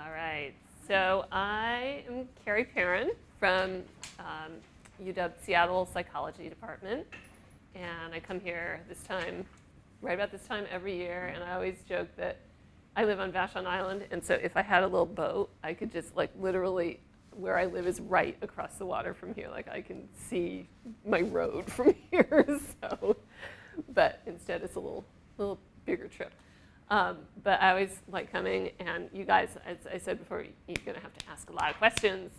All right. So I am Carrie Perrin from um, UW Seattle Psychology Department. And I come here this time, right about this time every year. And I always joke that I live on Vashon Island. And so if I had a little boat, I could just like literally, where I live is right across the water from here. Like I can see my road from here. so, but instead it's a little, little bigger trip. Um, but I always like coming, and you guys, as I said before, you're going to have to ask a lot of questions.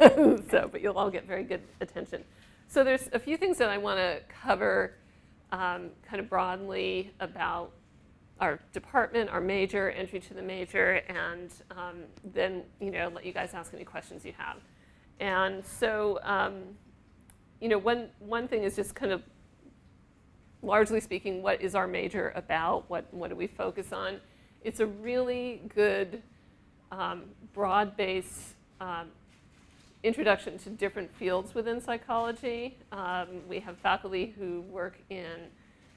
so, but you'll all get very good attention. So there's a few things that I want to cover um, kind of broadly about our department, our major, entry to the major, and um, then you know let you guys ask any questions you have. And so, um, you know, one one thing is just kind of largely speaking, what is our major about? What, what do we focus on? It's a really good, um, broad-based um, introduction to different fields within psychology. Um, we have faculty who work in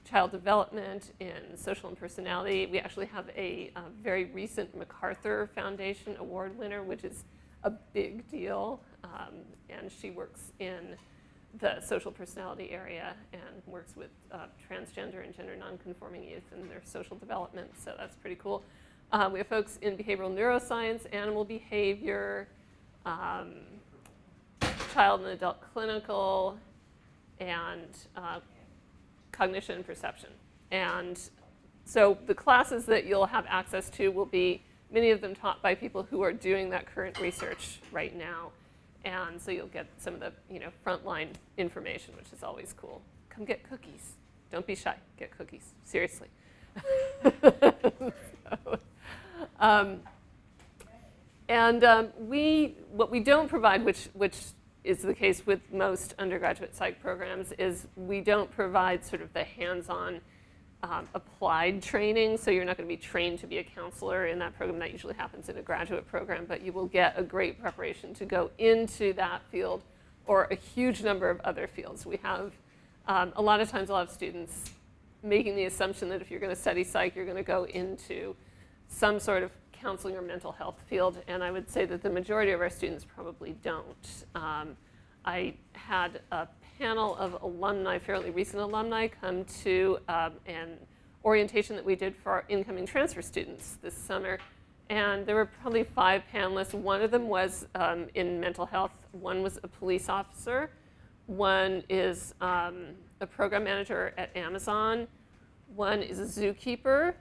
child development, in social and personality. We actually have a, a very recent MacArthur Foundation Award winner, which is a big deal. Um, and she works in the social personality area and works with uh, transgender and gender nonconforming youth and their social development. So that's pretty cool. Uh, we have folks in behavioral neuroscience, animal behavior, um, child and adult clinical, and uh, cognition and perception. And so the classes that you'll have access to will be many of them taught by people who are doing that current research right now. And so you'll get some of the you know, frontline information, which is always cool. Come get cookies. Don't be shy. Get cookies. Seriously. so, um, and um, we, what we don't provide, which, which is the case with most undergraduate psych programs, is we don't provide sort of the hands-on um, applied training, so you're not going to be trained to be a counselor in that program. That usually happens in a graduate program, but you will get a great preparation to go into that field or a huge number of other fields. We have um, a lot of times a lot of students making the assumption that if you're going to study psych, you're going to go into some sort of counseling or mental health field, and I would say that the majority of our students probably don't. Um, I had a panel of alumni, fairly recent alumni, come to um, an orientation that we did for our incoming transfer students this summer. And there were probably five panelists. One of them was um, in mental health. One was a police officer. One is um, a program manager at Amazon. One is a zookeeper.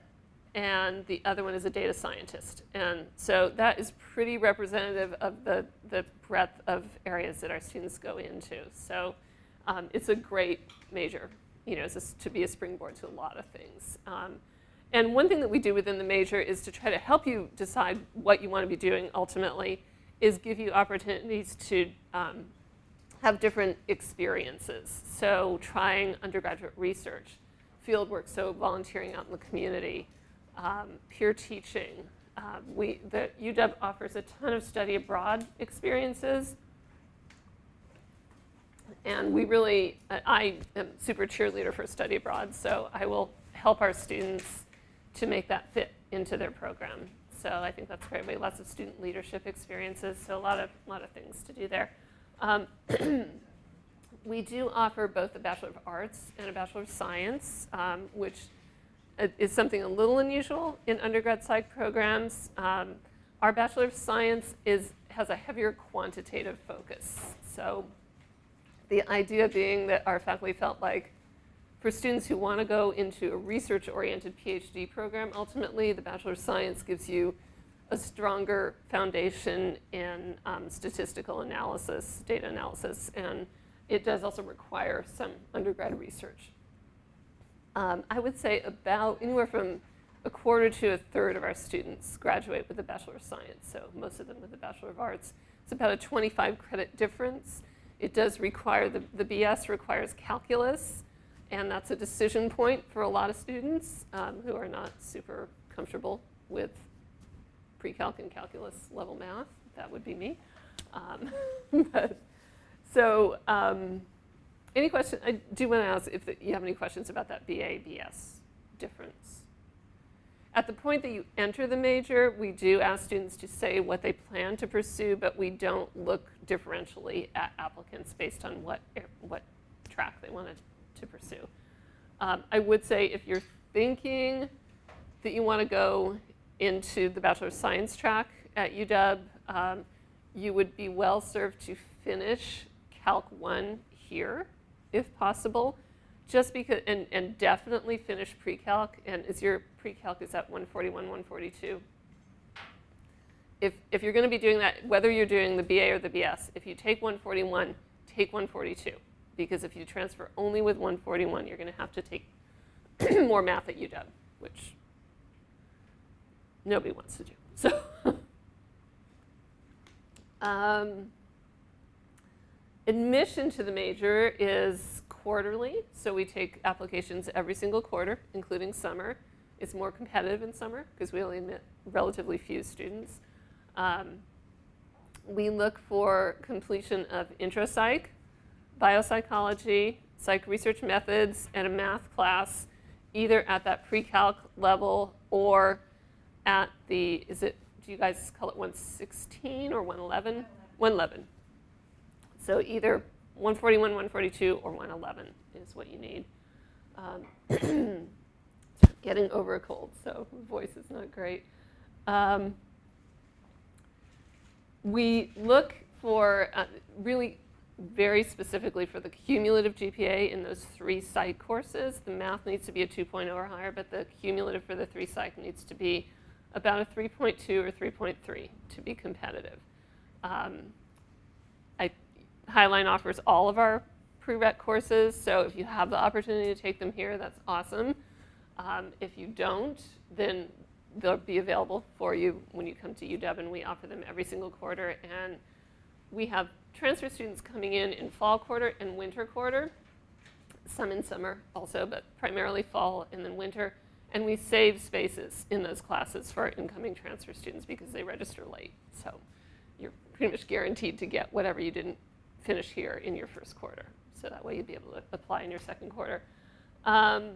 And the other one is a data scientist. And so that is pretty representative of the, the breadth of areas that our students go into. So um, it's a great major, you know, to be a springboard to a lot of things. Um, and one thing that we do within the major is to try to help you decide what you want to be doing ultimately is give you opportunities to um, have different experiences. So trying undergraduate research, field work, so volunteering out in the community, um, peer teaching. Uh, we, the UW offers a ton of study abroad experiences and we really, I am super cheerleader for study abroad, so I will help our students to make that fit into their program. So I think that's great. We have lots of student leadership experiences, so a lot of, lot of things to do there. Um, we do offer both a Bachelor of Arts and a Bachelor of Science, um, which is something a little unusual in undergrad psych programs. Um, our Bachelor of Science is, has a heavier quantitative focus. So the idea being that our faculty felt like for students who want to go into a research-oriented PhD program, ultimately the Bachelor of Science gives you a stronger foundation in um, statistical analysis, data analysis, and it does also require some undergrad research. Um, I would say about anywhere from a quarter to a third of our students graduate with a Bachelor of Science, so most of them with a Bachelor of Arts. It's about a 25 credit difference. It does require, the, the BS requires calculus, and that's a decision point for a lot of students um, who are not super comfortable with pre-calc and calculus level math. That would be me. Um, but, so um, any question, I do want to ask if you have any questions about that BA, BS difference. At the point that you enter the major, we do ask students to say what they plan to pursue, but we don't look differentially at applicants based on what, what track they wanted to pursue. Um, I would say if you're thinking that you want to go into the Bachelor of Science track at UW, um, you would be well served to finish Calc 1 here, if possible, just because, and, and definitely finish pre-calc. And is your pre-calc, is that 141, 142? If, if you're going to be doing that, whether you're doing the BA or the BS, if you take 141, take 142. Because if you transfer only with 141, you're going to have to take more math at UW, which nobody wants to do. So, um, admission to the major is quarterly, so we take applications every single quarter, including summer. It's more competitive in summer because we only admit relatively few students. Um, we look for completion of intro psych, biopsychology, psych research methods, and a math class, either at that pre-calc level or at the, is it, do you guys call it 116 or 111? 111. So either 141, 142, or 111 is what you need. Um, getting over a cold, so voice is not great. Um, we look for uh, really very specifically for the cumulative GPA in those three psych courses. The math needs to be a 2.0 or higher, but the cumulative for the three psych needs to be about a 3.2 or 3.3 to be competitive. Um, Highline offers all of our prereq courses, so if you have the opportunity to take them here, that's awesome. Um, if you don't, then they'll be available for you when you come to UW, and we offer them every single quarter. And we have transfer students coming in in fall quarter and winter quarter, some in summer also, but primarily fall and then winter. And we save spaces in those classes for incoming transfer students because they register late. So you're pretty much guaranteed to get whatever you didn't finish here in your first quarter. So that way you'd be able to apply in your second quarter. Um,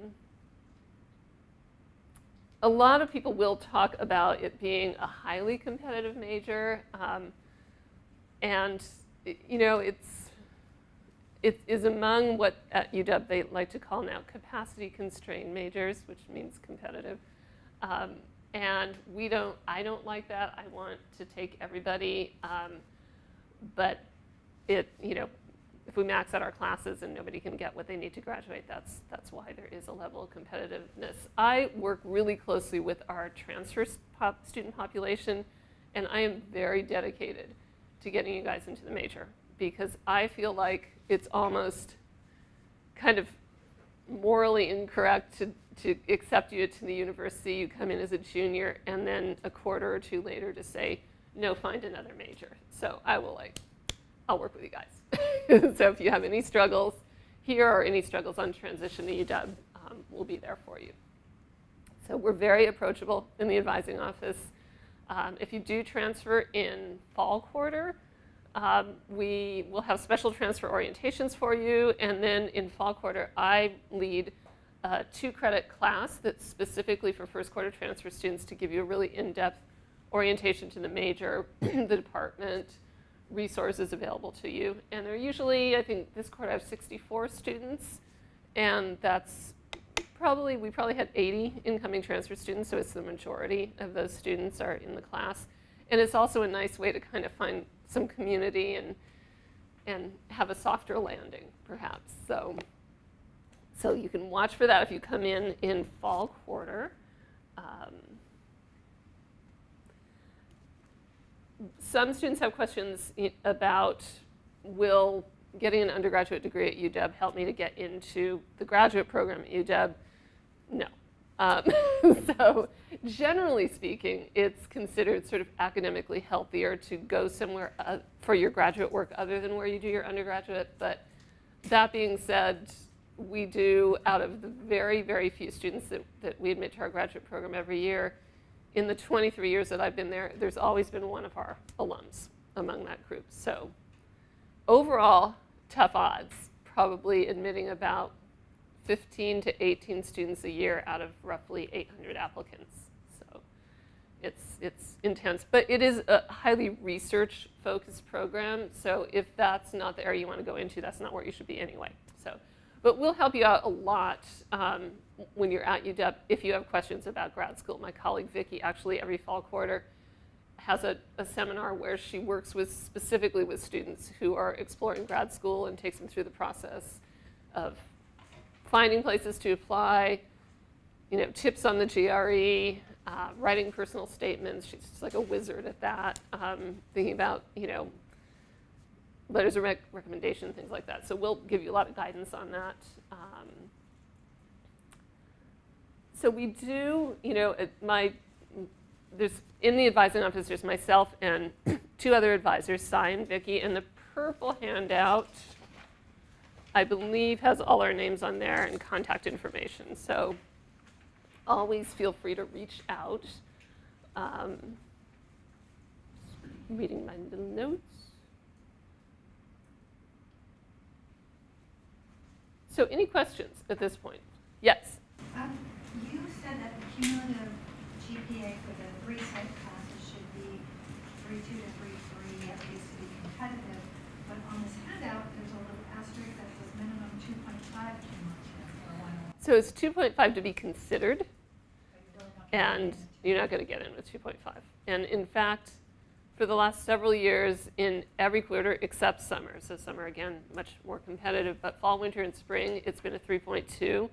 a lot of people will talk about it being a highly competitive major. Um, and, you know, it's, it is among what at UW they like to call now capacity constrained majors, which means competitive. Um, and we don't, I don't like that. I want to take everybody. Um, but it, you know, if we max out our classes and nobody can get what they need to graduate, that's, that's why there is a level of competitiveness. I work really closely with our transfer pop student population, and I am very dedicated to getting you guys into the major because I feel like it's almost kind of morally incorrect to, to accept you to the university. You come in as a junior, and then a quarter or two later to say, no, find another major. So I will like, I'll work with you guys. so if you have any struggles here or any struggles on transition to UW, um, we'll be there for you. So we're very approachable in the advising office. Um, if you do transfer in fall quarter, um, we will have special transfer orientations for you. And then in fall quarter, I lead a two credit class that's specifically for first quarter transfer students to give you a really in-depth orientation to the major, the department, resources available to you. And they're usually, I think this quarter I have 64 students, and that's probably, we probably had 80 incoming transfer students, so it's the majority of those students are in the class. And it's also a nice way to kind of find some community and, and have a softer landing, perhaps. So, so you can watch for that if you come in in fall quarter. Um, some students have questions about will getting an undergraduate degree at UW help me to get into the graduate program at UW? No. Um, so generally speaking, it's considered sort of academically healthier to go somewhere uh, for your graduate work other than where you do your undergraduate. But that being said, we do, out of the very, very few students that, that we admit to our graduate program every year, in the 23 years that I've been there, there's always been one of our alums among that group. So overall, tough odds, probably admitting about 15 to 18 students a year out of roughly 800 applicants. So it's, it's intense, but it is a highly research-focused program. So if that's not the area you want to go into, that's not where you should be anyway. But we'll help you out a lot um, when you're at UW if you have questions about grad school. My colleague Vicki actually every fall quarter has a, a, seminar where she works with specifically with students who are exploring grad school and takes them through the process of finding places to apply, you know, tips on the GRE, uh, writing personal statements. She's like a wizard at that. Um, thinking about, you know, letters of rec recommendation, things like that. So we'll give you a lot of guidance on that. Um, so we do, you know, my, there's, in the advising office, there's myself and two other advisors, Cy and Vicki, and the purple handout, I believe has all our names on there and contact information. So always feel free to reach out. Um, reading my little notes. So any questions at this point? Yes? Um, you said that the cumulative GPA for the three psych classes should be 3.2 to 3.3, at least to be competitive. But on this handout, there's a little asterisk that says minimum 2.5 cumulative for one. So it's 2.5 to be considered and you're not going to get in with 2.5. And in fact, for the last several years, in every quarter except summer, so summer again, much more competitive, but fall, winter, and spring, it's been a 3.2.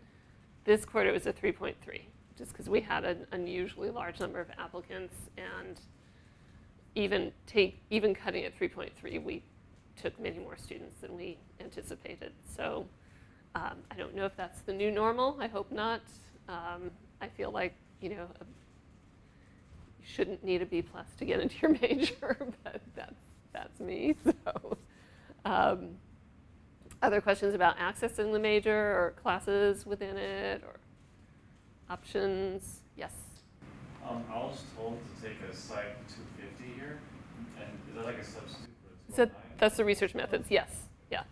This quarter was a 3.3, just because we had an unusually large number of applicants, and even take even cutting at 3.3, we took many more students than we anticipated. So um, I don't know if that's the new normal. I hope not. Um, I feel like you know, a, shouldn't need a B plus to get into your major, but that's, that's me. So, um, other questions about accessing the major or classes within it or options? Yes? Um, I was told to take a Psych 250 here, and is that like a substitute for the So that's the research methods, yes, yeah.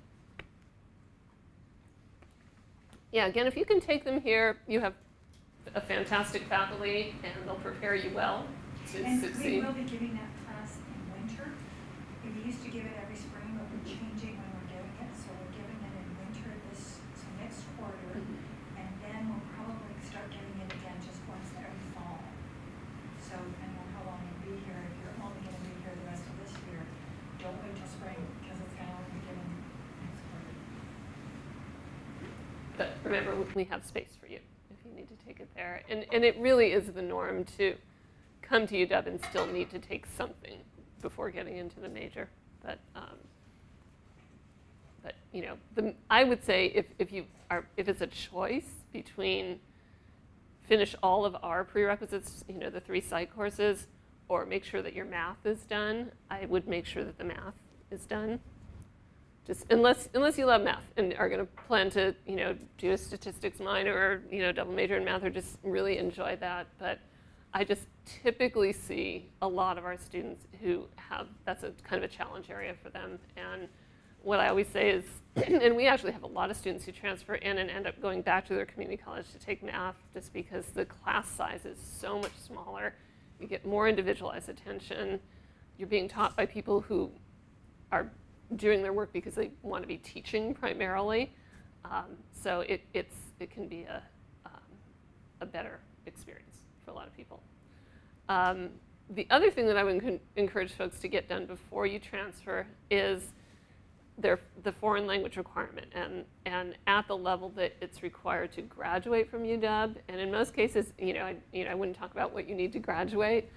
Yeah, again, if you can take them here, you have a fantastic faculty and they'll prepare you well to And we succeed. will be giving that class in winter. We used to give it every spring, but we're changing when we're giving it. So we're giving it in winter this, so next quarter. Mhm. And then we'll probably start giving it again just once every fall. So depending on how long you'll be here, if you're only gonna be here the rest of this year, don't wait till spring because it's gonna only be given next quarter. But remember, we have space for you if you need to take it there. And, and it really is the norm to come to UW and still need to take something before getting into the major. But, um, but you know, the, I would say if, if you are, if it's a choice between finish all of our prerequisites, you know, the three psych courses, or make sure that your math is done, I would make sure that the math is done. Just unless unless you love math and are going to plan to you know do a statistics minor or you know double major in math or just really enjoy that. But I just typically see a lot of our students who have that's a kind of a challenge area for them. And what I always say is, and we actually have a lot of students who transfer in and end up going back to their community college to take math just because the class size is so much smaller. You get more individualized attention. You're being taught by people who are doing their work because they want to be teaching primarily. Um, so it, it's, it can be a, um, a better experience for a lot of people. Um, the other thing that I would encourage folks to get done before you transfer is their, the foreign language requirement and, and at the level that it's required to graduate from UW. And in most cases, you know, I, you know, I wouldn't talk about what you need to graduate,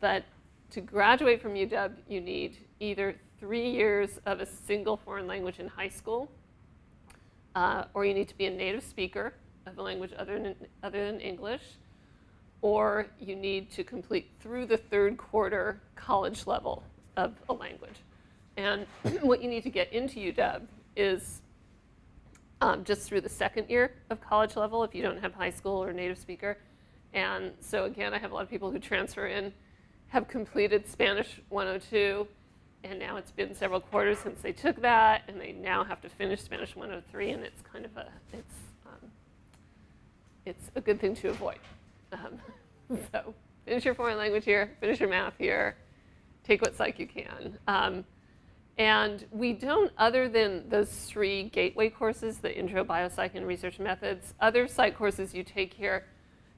but to graduate from UW, you need either three years of a single foreign language in high school, uh, or you need to be a native speaker of a language other than, other than English, or you need to complete through the third quarter college level of a language. And what you need to get into UW is um, just through the second year of college level if you don't have high school or native speaker. And so again, I have a lot of people who transfer in, have completed Spanish 102, and now it's been several quarters since they took that, and they now have to finish Spanish 103, and it's kind of a, it's, um, it's a good thing to avoid. Um, so finish your foreign language here, finish your math here, take what psych you can. Um, and we don't, other than those three gateway courses, the intro, biopsych, and research methods, other psych courses you take here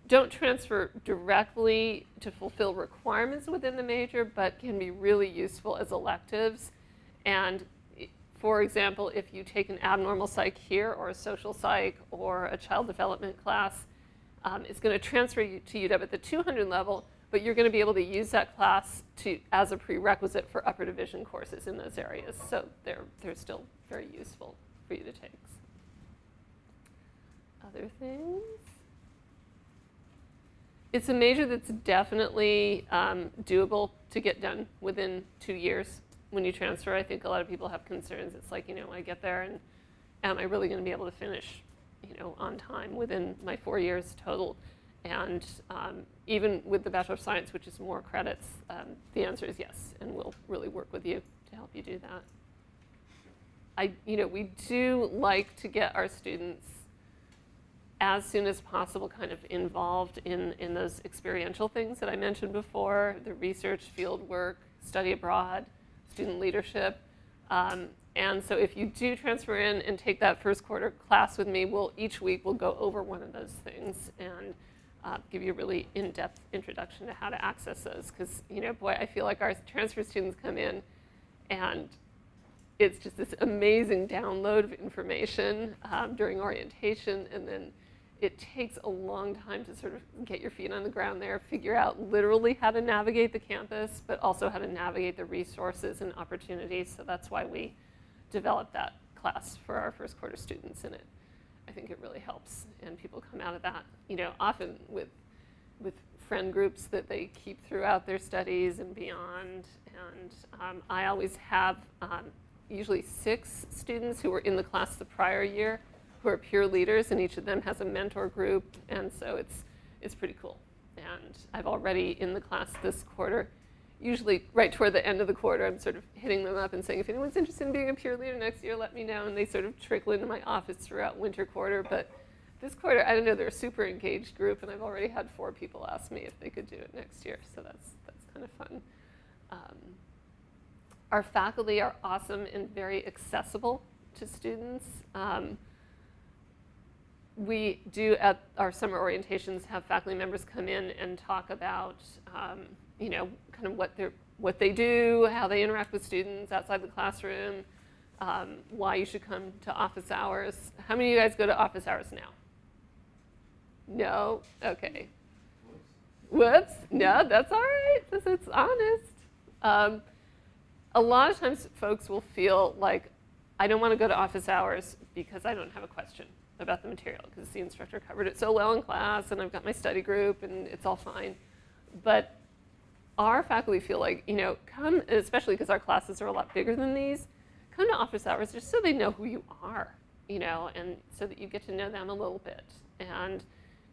don't transfer directly to fulfill requirements within the major, but can be really useful as electives. And for example, if you take an abnormal psych here, or a social psych, or a child development class, um, it's going to transfer you to UW at the 200 level, but you're going to be able to use that class to, as a prerequisite for upper division courses in those areas. So they're, they're still very useful for you to take. Other things? It's a major that's definitely um, doable to get done within two years when you transfer. I think a lot of people have concerns. It's like, you know, I get there and am I really going to be able to finish, you know, on time within my four years total? And um, even with the Bachelor of Science, which is more credits, um, the answer is yes, and we'll really work with you to help you do that. I, you know, we do like to get our students as soon as possible kind of involved in, in those experiential things that I mentioned before, the research, field work, study abroad, student leadership. Um, and so if you do transfer in and take that first quarter class with me, we'll, each week we'll go over one of those things and uh, give you a really in-depth introduction to how to access those. Because, you know, boy, I feel like our transfer students come in and it's just this amazing download of information um, during orientation, and then it takes a long time to sort of get your feet on the ground there, figure out literally how to navigate the campus, but also how to navigate the resources and opportunities. So that's why we developed that class for our first quarter students, and it, I think it really helps. And people come out of that, you know, often with with friend groups that they keep throughout their studies and beyond. And um, I always have um, usually six students who were in the class the prior year who are peer leaders, and each of them has a mentor group, and so it's it's pretty cool. And I've already in the class this quarter, usually right toward the end of the quarter, I'm sort of hitting them up and saying, if anyone's interested in being a peer leader next year, let me know. And they sort of trickle into my office throughout winter quarter, but this quarter, I don't know, they're a super engaged group, and I've already had four people ask me if they could do it next year, so that's that's kind of fun. Um, our faculty are awesome and very accessible to students. Um, we do at our summer orientations have faculty members come in and talk about, um, you know, kind of what they what they do, how they interact with students outside the classroom, um, why you should come to office hours. How many of you guys go to office hours now? No? Okay. Whoops. No, that's all right. This it's honest. Um, a lot of times folks will feel like, I don't want to go to office hours because I don't have a question about the material because the instructor covered it so well in class and I've got my study group and it's all fine. But our faculty feel like, you know, come, especially because our classes are a lot bigger than these, come to office hours just so they know who you are, you know, and so that you get to know them a little bit. And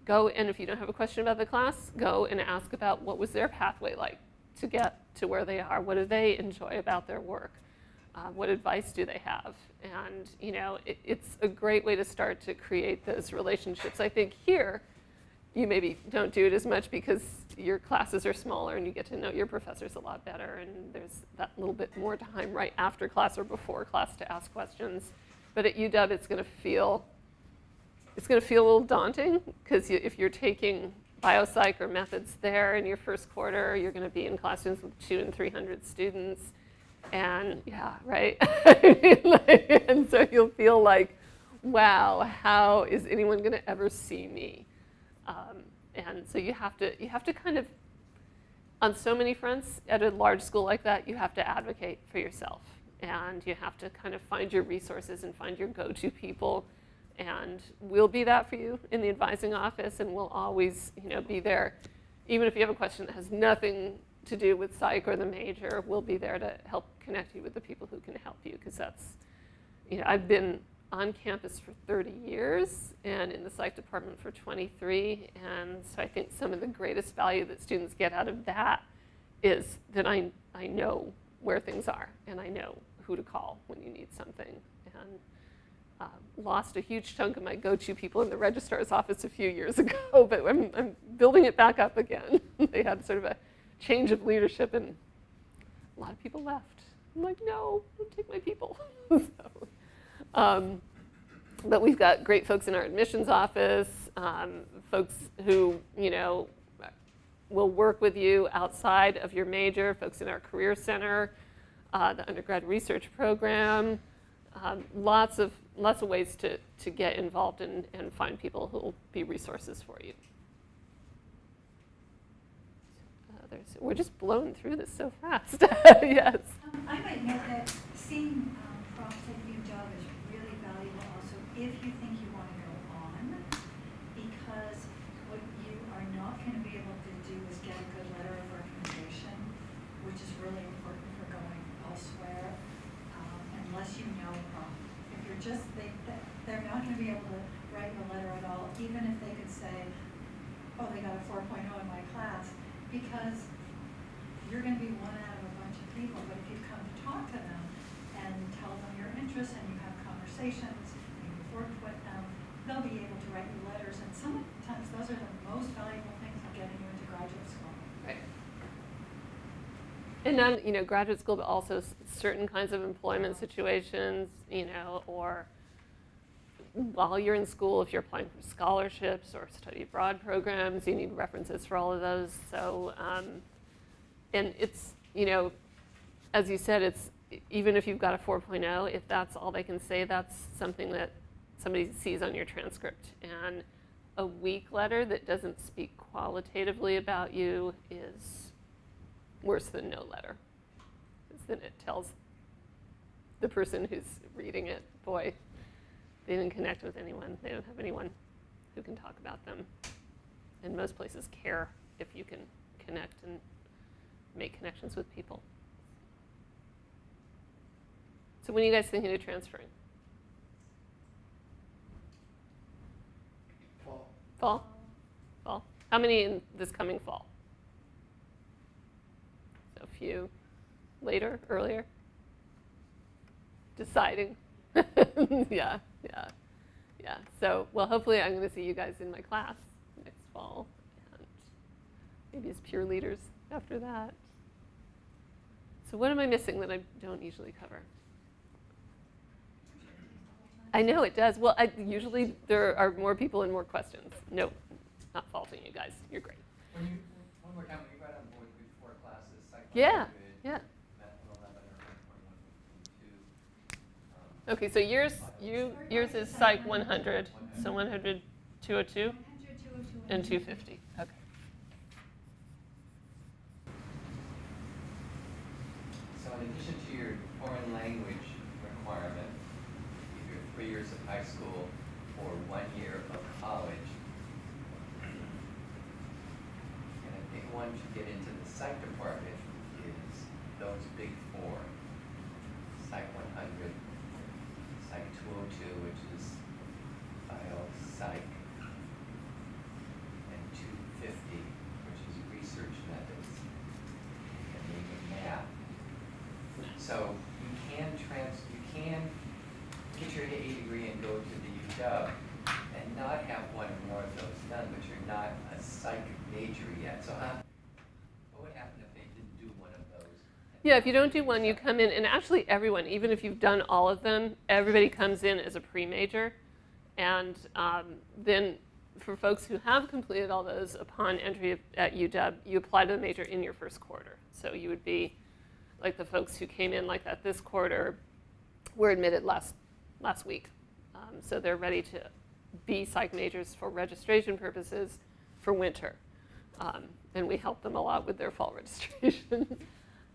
go, and if you don't have a question about the class, go and ask about what was their pathway like to get to where they are. What do they enjoy about their work? Uh, what advice do they have? And, you know, it, it's a great way to start to create those relationships. I think here, you maybe don't do it as much because your classes are smaller and you get to know your professors a lot better and there's that little bit more time right after class or before class to ask questions. But at UW, it's going to feel it's going to feel a little daunting because you, if you're taking biopsych or methods there in your first quarter, you're going to be in classrooms with two and 300 students. And yeah, right? and so you'll feel like, wow, how is anyone going to ever see me? Um, and so you have to you have to kind of on so many fronts at a large school like that you have to advocate for yourself. And you have to kind of find your resources and find your go-to people. And we'll be that for you in the advising office and we'll always you know be there. Even if you have a question that has nothing to do with psych or the major we'll be there to help connect you with the people who can help you because that's you know i've been on campus for 30 years and in the psych department for 23. And so I think some of the greatest value that students get out of that is that I, I know where things are and I know who to call when you need something. And uh, lost a huge chunk of my go-to people in the registrar's office a few years ago, but I'm, I'm building it back up again. they had sort of a change of leadership, and a lot of people left. I'm like, no, don't take my people. so, um, but we've got great folks in our admissions office, um, folks who, you know, will work with you outside of your major, folks in our career center, uh, the undergrad research program, um, lots of lots of ways to, to get involved and, and find people who will be resources for you. Uh, we're just blowing through this so fast. yes. Um, I might note that seeing um, at UW is if you think you want to go on, because what you are not going to be able to do is get a good letter of recommendation, which is really important for going elsewhere, um, unless you know prom. If you're just, they, they- they're not going to be able to write a letter at all, even if they could say, oh, they got a 4.0 in my class, because you're gonna be one out of a bunch of people, but if you come to talk to them and tell them your interests and you have conversations and you've worked with them, they'll be able to write you letters, and sometimes those are the most valuable things of getting you into graduate school. Right. And then, you know, graduate school, but also certain kinds of employment situations, you know, or while you're in school, if you're applying for scholarships or study abroad programs, you need references for all of those. So, um, and it's, you know, as you said, it's even if you've got a 4.0, if that's all they can say, that's something that somebody sees on your transcript. And a weak letter that doesn't speak qualitatively about you is worse than no letter. Because then it tells the person who's reading it, boy, they didn't connect with anyone. They don't have anyone who can talk about them. And most places care if you can connect and make connections with people. So when are you guys thinking of transferring? Fall. Fall? How many in this coming fall? So a few later, earlier? Deciding? yeah, yeah, yeah. So, well, hopefully I'm going to see you guys in my class next fall and maybe as peer leaders after that. So what am I missing that I don't usually cover? I know it does. Well, I, usually there are more people and more questions. No, not faulting you guys. You're great. When you, one more time, when you got on board with four classes, psych Yeah, 100, yeah. math 111 or 121, um, Okay, so yours, you, yours is Psych 100, so 100, 202, 100, 202, and 250. Okay. So in addition to your foreign language requirement, either three years of high school or one year of college, and a big one to get into the psych department is those big four. Psych one hundred, Psych two oh two, which is bio psych, and two fifty, which is research methods, and maybe math. So you can trans, you can get your AA degree and go to the UW and not have one or more of those done, but you're not a psych major yet. So how, what would happen if they didn't do one of those? Yeah, if you don't do one, you come in, and actually everyone, even if you've done all of them, everybody comes in as a pre-major. And um, then for folks who have completed all those upon entry at UW, you apply to the major in your first quarter. So you would be like the folks who came in like that this quarter were admitted last, last week. Um, so they're ready to be psych majors for registration purposes for winter. Um, and we help them a lot with their fall registration.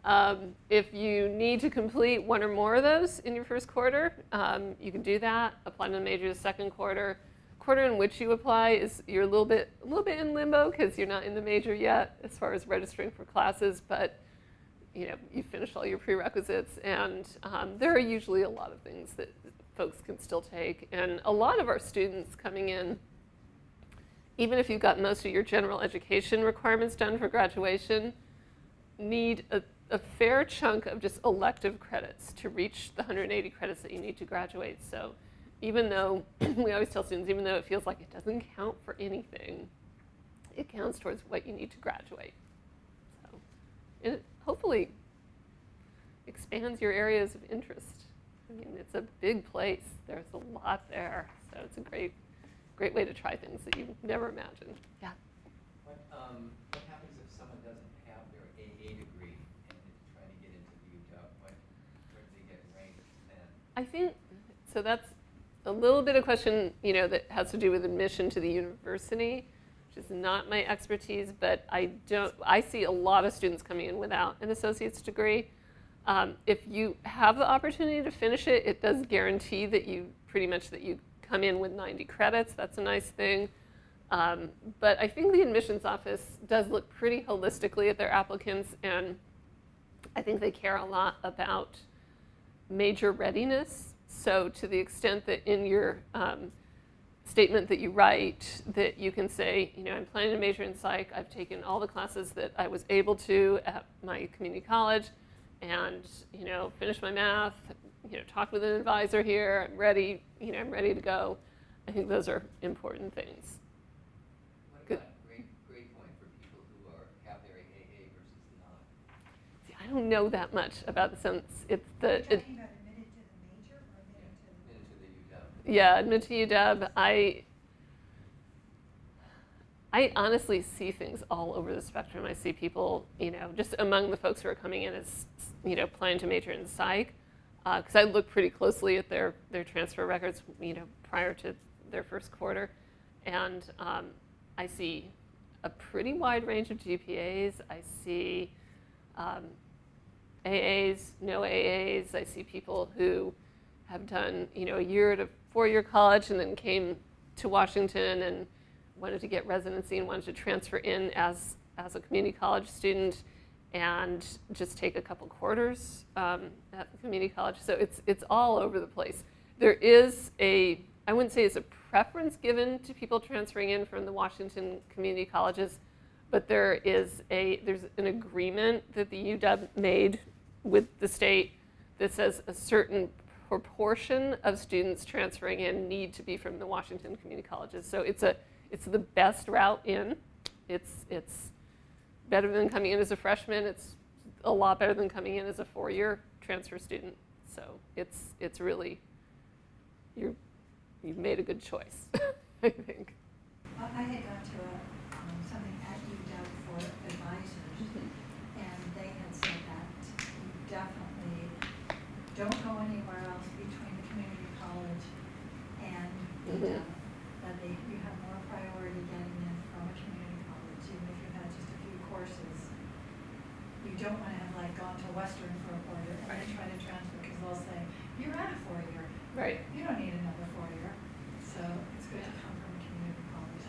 Um, if you need to complete one or more of those in your first quarter, um, you can do that. Apply to the major the second quarter. Quarter in which you apply is you're a little bit, a little bit in limbo because you're not in the major yet as far as registering for classes, but you know, you finished all your prerequisites, and um, there are usually a lot of things that folks can still take. And a lot of our students coming in, even if you've got most of your general education requirements done for graduation, need a, a fair chunk of just elective credits to reach the 180 credits that you need to graduate. So even though, we always tell students, even though it feels like it doesn't count for anything, it counts towards what you need to graduate. So, and it hopefully expands your areas of interest. I mean, it's a big place. There's a lot there, so it's a great, great way to try things that you never imagined. Yeah. What, um, what happens if someone doesn't have their AA degree and is trying to get into the UW? What, where do they get ranked then? I think so. That's a little bit of question, you know, that has to do with admission to the university, which is not my expertise. But I don't. I see a lot of students coming in without an associate's degree. Um, if you have the opportunity to finish it, it does guarantee that you pretty much that you come in with 90 credits. That's a nice thing. Um, but I think the admissions office does look pretty holistically at their applicants, and I think they care a lot about major readiness. So to the extent that in your um, statement that you write, that you can say, you know, I'm planning to major in psych. I've taken all the classes that I was able to at my community college, and you know, finished my math. You know, talked with an advisor here. I'm ready. You know, I'm ready to go. I think those are important things. What Good. about grade, grade point for people who are, have their AA versus not? See, I don't know that much about the sense. It's Are the you it, about admitted to the major or admitted to the? Into the UW? Yeah, admit to UW. I I honestly see things all over the spectrum. I see people, you know, just among the folks who are coming in as, you know, planning to major in psych, because I look pretty closely at their their transfer records, you know, prior to their first quarter, and um, I see a pretty wide range of GPAs. I see um, AAs, no AAs. I see people who have done, you know, a year at a four-year college and then came to Washington and wanted to get residency and wanted to transfer in as, as a community college student and just take a couple quarters um, at the community college. So it's, it's all over the place. There is a, I wouldn't say it's a preference given to people transferring in from the Washington community colleges, but there is a, there's an agreement that the UW made with the state that says a certain proportion of students transferring in need to be from the Washington community colleges. So it's a, it's the best route in. It's, it's better than coming in as a freshman. It's a lot better than coming in as a four-year transfer student. So it's, it's really, you're, you've made a good choice, I think. Well, I had to a, For advisors, and they had said that you definitely don't go anywhere else between the community college and Mhm. UW. That they, you have more priority getting in from a community college, even if you've had just a few courses. You don't wanna have like gone to Western for a quarter and then try to transfer, because they'll say, you're at a four-year, Right. you don't need another four-year. So it's good to come from a community college.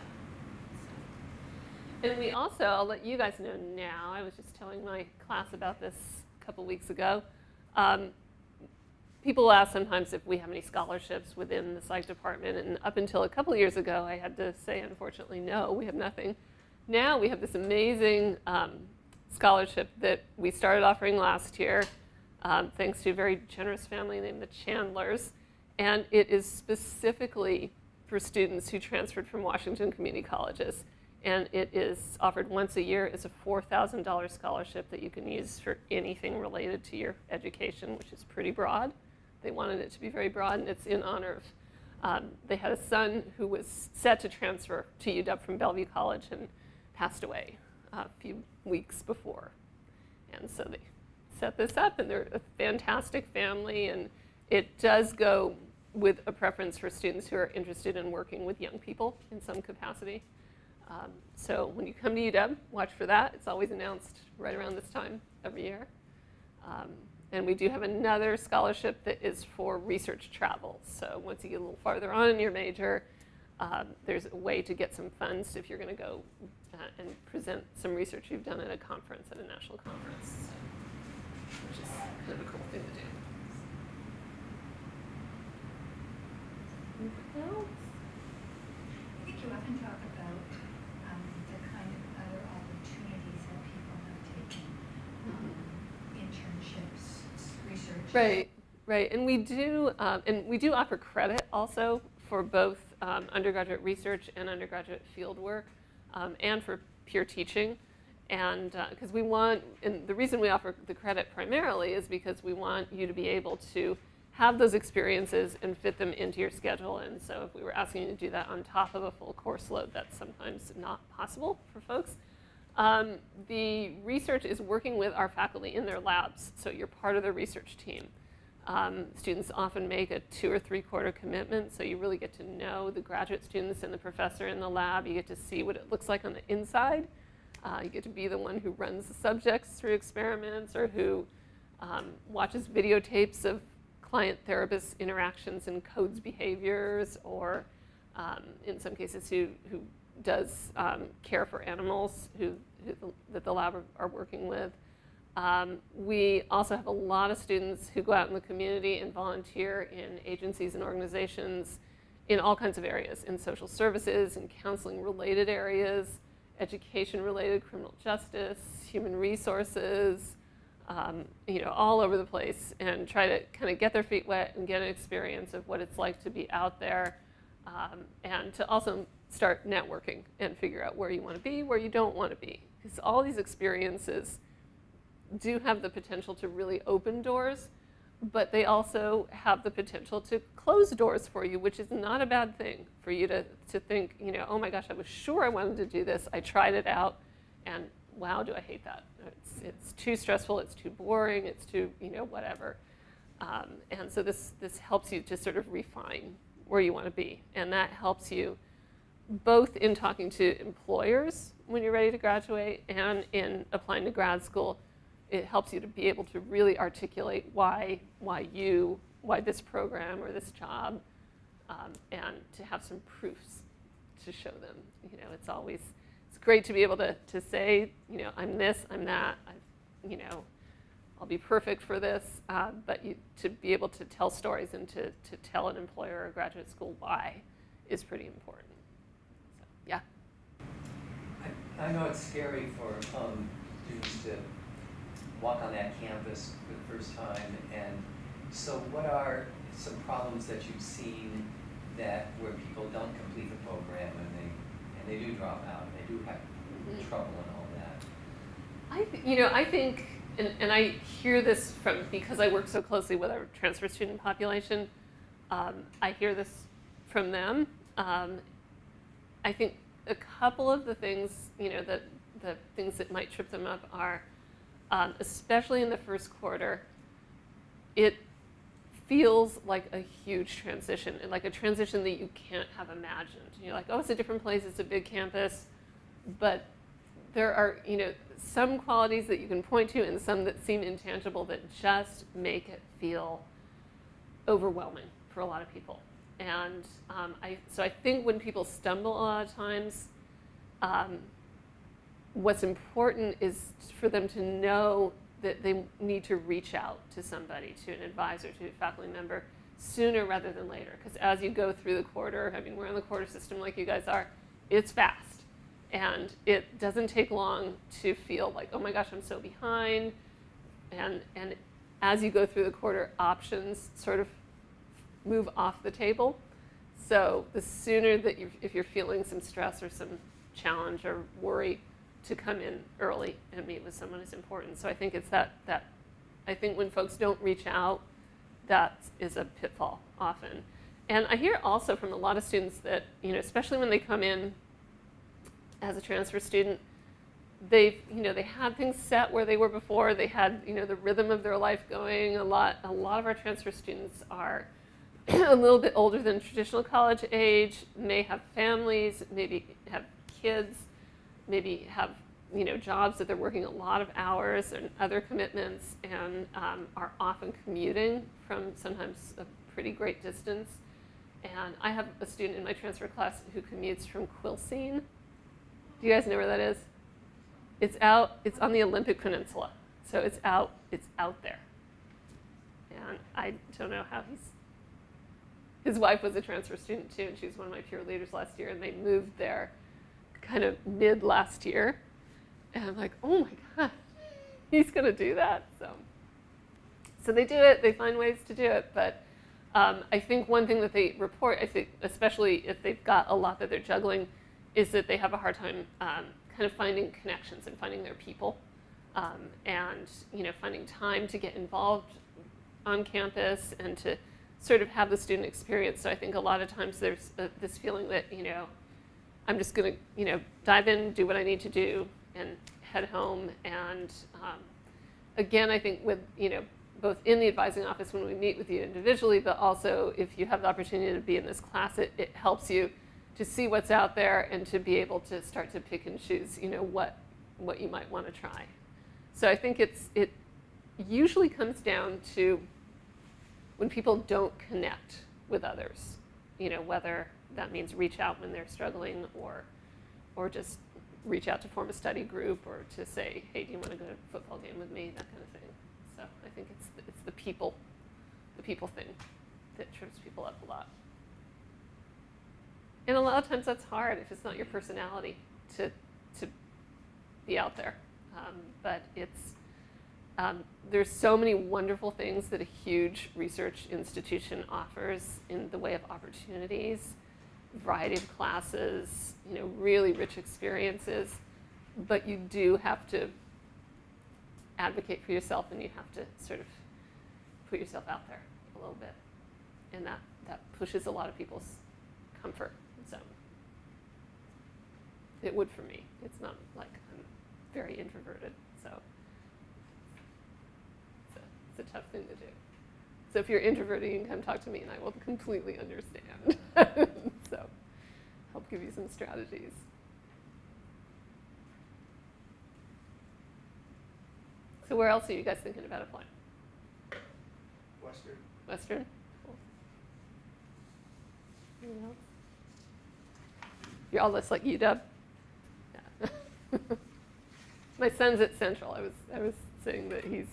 And we also, I'll let you guys know now, I was just telling my class about this a couple weeks ago. Um, people ask sometimes if we have any scholarships within the psych department, and up until a couple years ago, I had to say, unfortunately, no, we have nothing. Now we have this amazing um, scholarship that we started offering last year, um, thanks to a very generous family named the Chandlers, and it is specifically for students who transferred from Washington community colleges. And it is offered once a year. It's a $4,000 scholarship that you can use for anything related to your education, which is pretty broad. They wanted it to be very broad, and it's in honor of. Um, they had a son who was set to transfer to UW from Bellevue College and passed away a few weeks before. And so they set this up, and they're a fantastic family, and it does go with a preference for students who are interested in working with young people in some capacity. Um, so when you come to UW, watch for that. It's always announced right around this time every year. Um, and we do have another scholarship that is for research travel. So once you get a little farther on in your major, um, there's a way to get some funds if you're going to go uh, and present some research you've done at a conference, at a national conference, which is kind of a cool thing to do. Anything else? I think you about um, the kind of other opportunities that people have taken, um, internships, research. Right, right, and we do, um, and we do offer credit also for both um, undergraduate research and undergraduate field work. um, and for peer teaching. And because we want, and the reason we offer the credit primarily is because we want you to be able to have those experiences and fit them into your schedule. And so if we were asking you to do that on top of a full course load, that's sometimes not possible for folks. Um, the research is working with our faculty in their labs, so you're part of the research team. Um, students often make a two or three quarter commitment, so you really get to know the graduate students and the professor in the lab. You get to see what it looks like on the inside. Uh, you get to be the one who runs the subjects through experiments or who um, watches videotapes of client therapist interactions and codes behaviors, or um, in some cases, who, who does um, care for animals who, that the lab are, working with. Um, we also have a lot of students who go out in the community and volunteer in agencies and organizations in all kinds of areas, in social services, in counseling related areas, education related, criminal justice, human resources, um, you know, all over the place and try to kind of get their feet wet and get an experience of what it's like to be out there um, and to also start networking and figure out where you want to be, where you don't want to be. Because all these experiences do have the potential to really open doors, but they also have the potential to close doors for you, which is not a bad thing for you to, to think, you know, oh my gosh, I was sure I wanted to do this. I tried it out, and wow, do I hate that. It's, it's too stressful, it's too boring, it's too, you know, whatever. Um, and so this, this helps you to sort of refine where you want to be. And that helps you both in talking to employers when you're ready to graduate and in applying to grad school. It helps you to be able to really articulate why, why you, why this program or this job, um, and to have some proofs to show them. You know, it's always, it's great to be able to, to say, you know, I'm this, I'm that, I've, you know, I'll be perfect for this, uh, but you, to be able to tell stories and to, to tell an employer or graduate school why is pretty important. So, yeah. I, know it's scary for um, students to walk on that campus for the first time, and so what are some problems that you've seen that where people don't complete the program and they and they do drop out, and they do have Mhm. trouble and all that? I, th- you know, I think, and, and I hear this from because I work so closely with our transfer student population. Um, I hear this from them. Um, I think a couple of the things, you know, that the things that might trip them up are, um, especially in the first quarter, it feels like a huge transition and like a transition that you can't have imagined. You're like, oh, it's a different place, it's a big campus, but there are, you know, some qualities that you can point to and some that seem intangible that just make it feel overwhelming for a lot of people. And um, I, so I think when people stumble a lot of times, um, what's important is for them to know that they need to reach out to somebody, to an advisor, to a faculty member, sooner rather than later. Because as you go through the quarter, I mean, we're in the quarter system like you guys are, it's fast. And it doesn't take long to feel like, oh my gosh, I'm so behind. And, and as you go through the quarter, options sort of move off the table. So the sooner that you, if you're feeling some stress or some challenge or worry, to come in early and meet with someone is important. So I think it's that, that I think when folks don't reach out, that is a pitfall often. And I hear also from a lot of students that, you know, especially when they come in as a transfer student, they've, you know, they had things set where they were before. They had, you know, the rhythm of their life going. A lot, a lot of our transfer students are a little bit older than traditional college age, may have families, maybe have kids, maybe have, you know, jobs that they're working a lot of hours and other commitments, and um, are often commuting from sometimes a pretty great distance. And I have a student in my transfer class who commutes from Quilcene. Do you guys know where that is? It's out, it's on the Olympic Peninsula. So it's out, it's out there. And I don't know how he's, his wife was a transfer student too, and she was one of my peer leaders last year, and they moved there kind of mid last year. And I'm like, oh my God, he's gonna do that. So, so they do it, they find ways to do it, but um, I think one thing that they report, I think, especially if they've got a lot that they're juggling, is that they have a hard time um, kind of finding connections and finding their people, um, and you know finding time to get involved on campus and to sort of have the student experience. So I think a lot of times there's uh this feeling that you know I'm just going to you know dive in, do what I need to do, and head home. And um, again, I think with you know both in the advising office when we meet with you individually, but also if you have the opportunity to be in this class, it, it helps you to see what's out there and to be able to start to pick and choose, you know, what, what you might want to try. So I think it's, it usually comes down to when people don't connect with others, you know, whether that means reach out when they're struggling or, or just reach out to form a study group or to say, hey, do you want to go to a football game with me, that kind of thing. So I think it's, the- it's the people, the people thing that trips people up a lot. And a lot of times that's hard if it's not your personality to, to be out there. Um, but it's, um, there's so many wonderful things that a huge research institution offers in the way of opportunities, variety of classes, you know, really rich experiences. But you do have to advocate for yourself and you have to sort of put yourself out there a little bit. And that, that pushes a lot of people's comfort zone. It would for me. It's not like I'm very introverted, so it's a, tough thing to do. So if you're introverted, you can come talk to me and I will completely understand. so help give you some strategies. So where else are you guys thinking about applying? Western. Western? Cool. Anyone else? You're all just like UW? Yeah. My son's at Central. I was, I was saying that he's,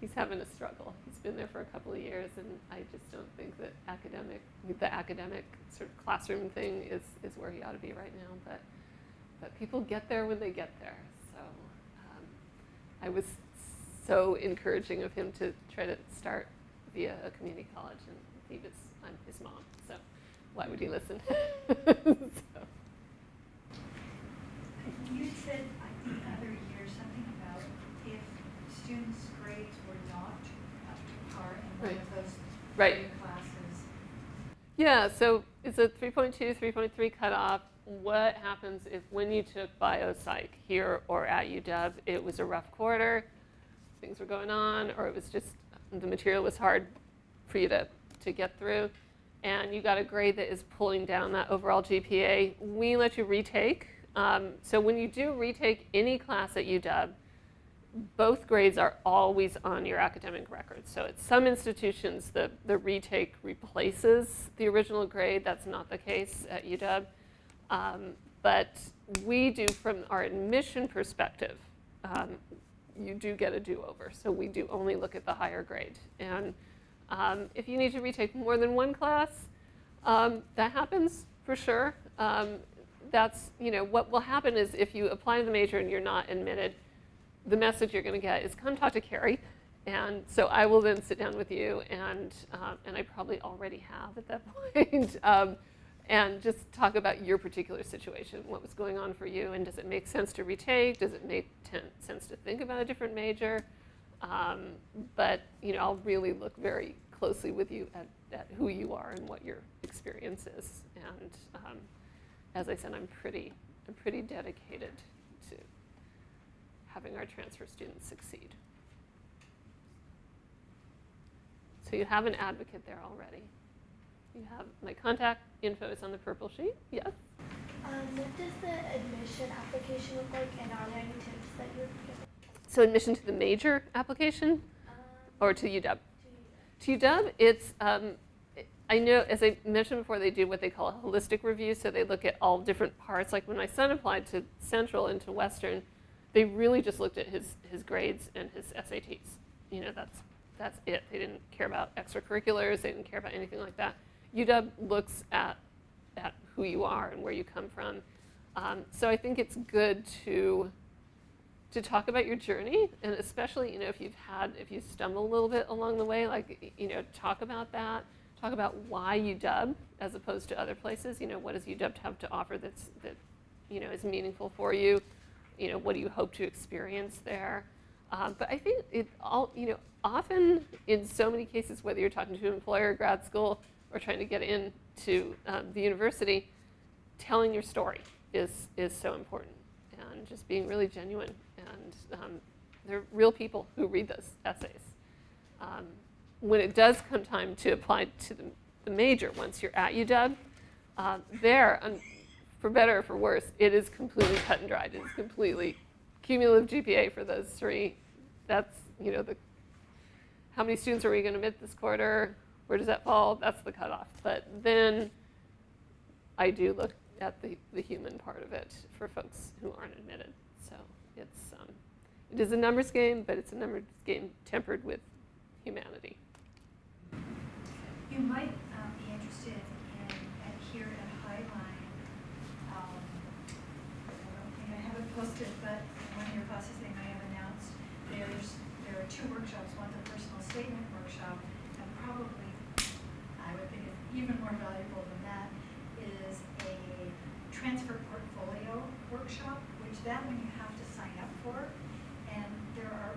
he's having a struggle. He's been there for a couple of years, and I just don't think that academic, the academic sort of classroom thing is, is where he ought to be right now. But, but people get there when they get there. So um, I was so encouraging of him to try to start via a community college, and he was, I'm his mom, so why would he listen? So, You said, I think the other year, something about if students' grades were not up to par in one Right. Right. classes. Yeah, so it's a 3.2, 3.3 cutoff. What happens if when you took biopsych here or at UW, it was a rough quarter, things were going on, or it was just the material was hard for you to, to get through, and you got a grade that is pulling down that overall GPA, we let you retake. Um, so when you do retake any class at UW, both grades are always on your academic record. So at some institutions, the, the retake replaces the original grade. That's not the case at UW. Um, but we do, from our admission perspective, um, you do get a do-over. So we do only look at the higher grade. And um, if you need to retake more than one class, um, that happens for sure. Um, that's, you know, what will happen is if you apply to the major and you're not admitted, the message you're going to get is come talk to Carrie. And so I will then sit down with you, and, um, and I probably already have at that point, um, and just talk about your particular situation, what was going on for you, and does it make sense to retake? Does it make sense to think about a different major? Um, but you know, I'll really look very closely with you at, at who you are and what your experience is. And um, as I said, I'm pretty, I'm pretty dedicated having our transfer students succeed. So you have an advocate there already. You have my contact info is on the purple sheet. Yes. Um, what does the admission application look like, and are there any tips that you would give? So admission to the major application Um, or to UW? to To UW, it's, um, I know, as I mentioned before, they do what they call a holistic review. So they look at all different parts. Like when my son applied to Central and to Western, they really just looked at his, his grades and his SATs. You know, that's, that's it. They didn't care about extracurriculars. They didn't care about anything like that. UW looks at, at who you are and where you come from. Um, so I think it's good to to talk about your journey and especially you know if you've had if you stumble a little bit along the way like you know talk about that talk about why UW as opposed to other places you know what does UW have to offer that's that you know, is meaningful for you. You know, what do you hope to experience there? Um, but I think it all, you know, often in so many cases, whether you're talking to an employer, grad school, or trying to get into um, the university, telling your story is, is so important and just being really genuine. And um, they're real people who read those essays. Um, when it does come time to apply to the, the major, once you're at UW, uh, there, um, for better or for worse, it is completely cut and dried. It is completely cumulative GPA for those three. That's, you know, the how many students are we going to admit this quarter? Where does that fall? That's the cutoff. But then I do look at the, the human part of it for folks who aren't admitted. So it's, um, it is a numbers game, but it's a numbers game tempered with humanity. You might posted, but one of your classes they may have announced, there's, there are two workshops, one's a personal statement workshop, and probably, I would think it's even more valuable than that, is a transfer portfolio workshop, which that one you have to sign up for. And there are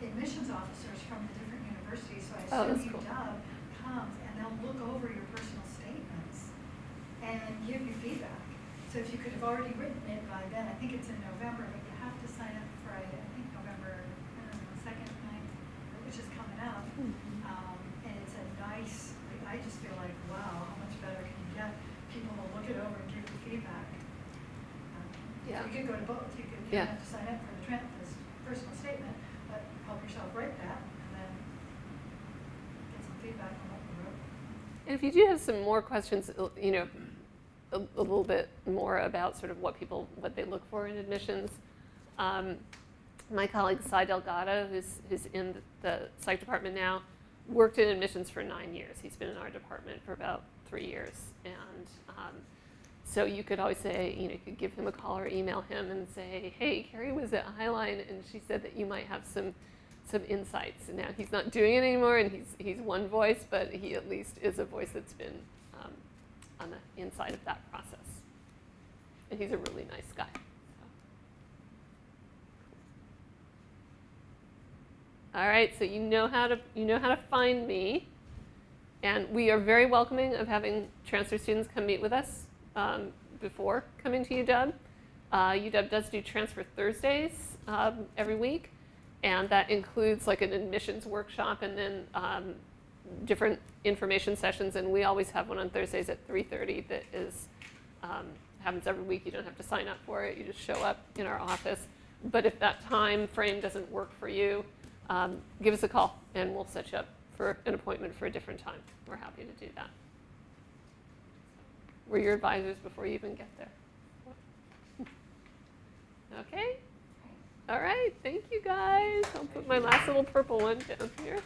admissions officers from the different universities, so I Oh, assume cool. UW comes and they'll look over your personal statements and give you feedback. So if you could have already written it by then, I think it's in November, but you have to sign up for, I I think November, I don't know, second, ninth, which is coming up. Um, and it's a nice, I just feel like, wow, how much better can you get? People will look it over and give you feedback. Um, Yeah. You could go to both, you could, you Yeah. have to sign up for the tran this personal statement, but help yourself write that and then get some feedback on what you wrote. And if you do have some more questions, you know, a, a little bit more about sort of what people, what they look for in admissions, um, my colleague Cy Delgado, who's, who's in the psych department now, worked in admissions for nine years. He's been in our department for about three years. And um, so you could always say, you know, you could give him a call or email him and say, hey, Carrie was at Highline and she said that you might have some some insights. And now he's not doing it anymore and he's, he's one voice, but he at least is a voice that's been on the inside of that process. And he's a really nice guy. so. All right, so you know how to you know how to find me, and we are very welcoming of having transfer students come meet with us um, before coming to UW. Uh, UW does do transfer Thursdays um, every week, and that includes like an admissions workshop and then um, different information sessions. And we always have one on Thursdays at 3:30 that is um, happens every week. You don't have to sign up for it. You just show up in our office. But if that time frame doesn't work for you, um, give us a call and we'll set you up for an appointment for a different time. We're happy to do that. We're your advisors before you even get there. Okay? All right, thank you guys. I'll put my last little purple one down here.